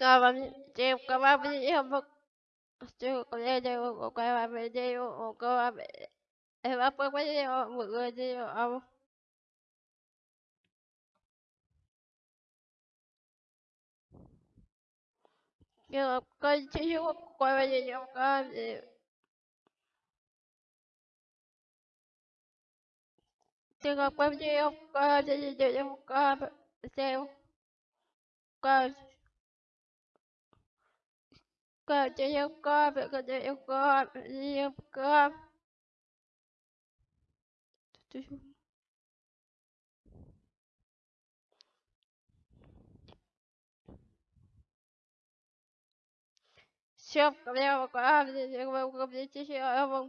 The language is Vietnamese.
Kawamji kawamji hambuk Stu kawamji kawamji kawamji Em ấp có mấy mọi người đi ông nhưng mà coi chứ không quay bao giờ không có gì nhưng mà quay chứ không có gì gì có xem coi coi chứ không có yêu coi chứ không có gì không có Shop, come here, come here, come here, come here, come here,